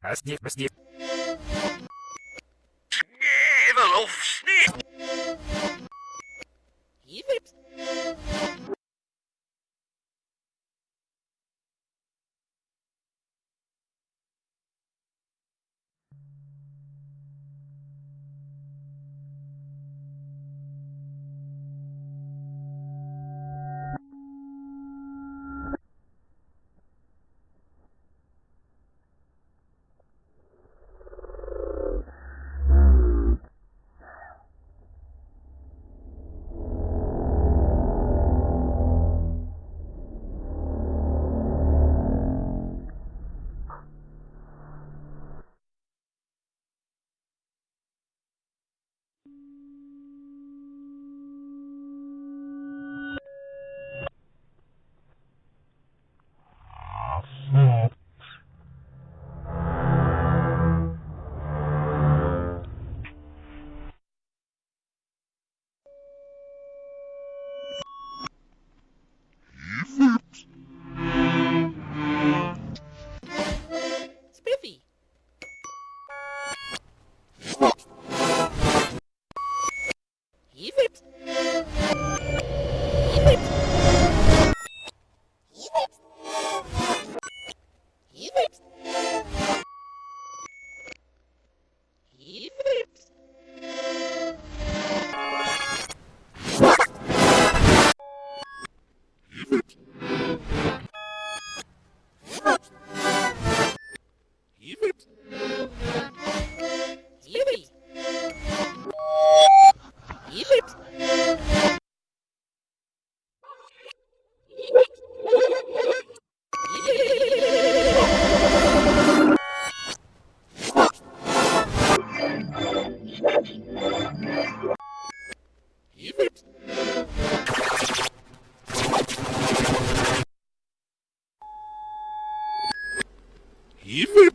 А снег. You.